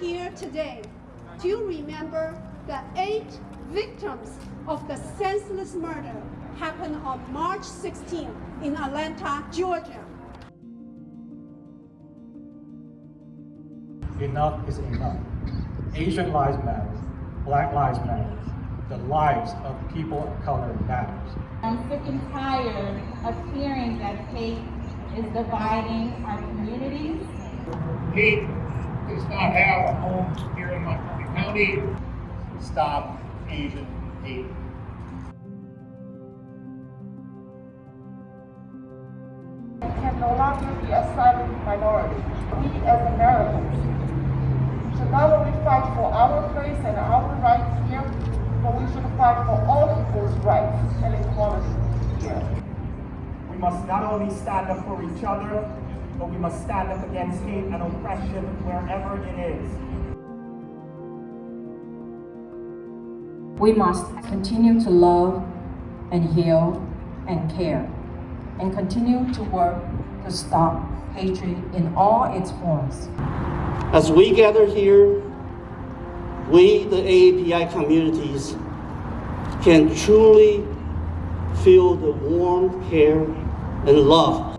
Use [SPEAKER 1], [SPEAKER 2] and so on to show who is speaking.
[SPEAKER 1] here today to remember the eight victims of the senseless murder happened on March 16 in Atlanta, Georgia.
[SPEAKER 2] Enough is enough. Asian lives matter. Black lives matter. The lives of people of color matters.
[SPEAKER 3] I'm sick and tired of hearing that hate is dividing our communities.
[SPEAKER 4] Hate does not have a home here in Montgomery County.
[SPEAKER 2] Stop Asian hate.
[SPEAKER 5] We can no longer be a silent minority. We as Americans should not only fight for our place and our rights here, but we should fight for all people's rights and equality here.
[SPEAKER 6] We must not only stand up for each other, but we must stand up against hate and oppression wherever it is.
[SPEAKER 7] We must continue to love and heal and care and continue to work to stop hatred in all its forms.
[SPEAKER 8] As we gather here, we, the AAPI communities, can truly feel the warm care and love